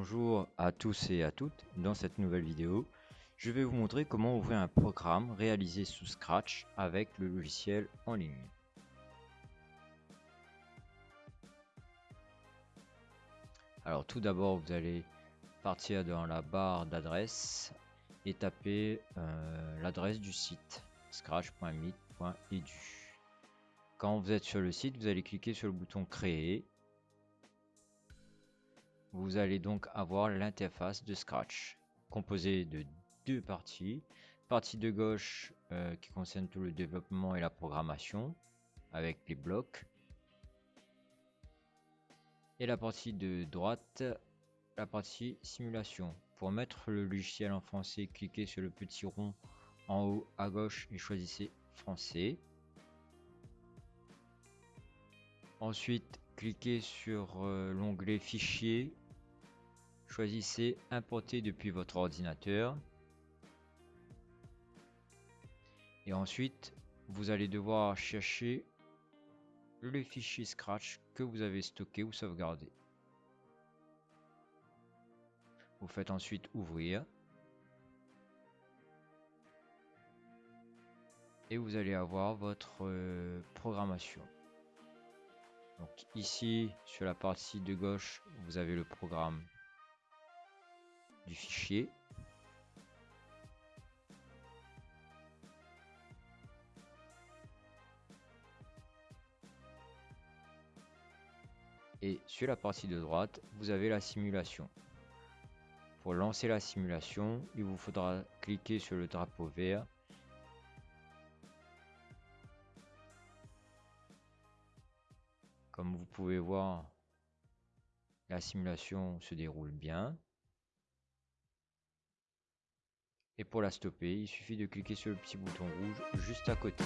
Bonjour à tous et à toutes, dans cette nouvelle vidéo, je vais vous montrer comment ouvrir un programme réalisé sous Scratch avec le logiciel en ligne. Alors tout d'abord, vous allez partir dans la barre d'adresse et taper euh, l'adresse du site scratch.meet.edu. Quand vous êtes sur le site, vous allez cliquer sur le bouton créer vous allez donc avoir l'interface de Scratch composée de deux parties. Partie de gauche euh, qui concerne tout le développement et la programmation avec les blocs. Et la partie de droite, la partie simulation. Pour mettre le logiciel en français, cliquez sur le petit rond en haut à gauche et choisissez français. Ensuite, cliquez sur euh, l'onglet fichier Choisissez importer depuis votre ordinateur. Et ensuite, vous allez devoir chercher le fichier Scratch que vous avez stocké ou sauvegardé. Vous faites ensuite ouvrir. Et vous allez avoir votre euh, programmation. Donc ici, sur la partie de gauche, vous avez le programme du fichier. Et sur la partie de droite, vous avez la simulation. Pour lancer la simulation, il vous faudra cliquer sur le drapeau vert Comme vous pouvez voir, la simulation se déroule bien. Et pour la stopper, il suffit de cliquer sur le petit bouton rouge juste à côté.